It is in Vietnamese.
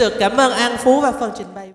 được cảm ơn An Phú và phần trình bày.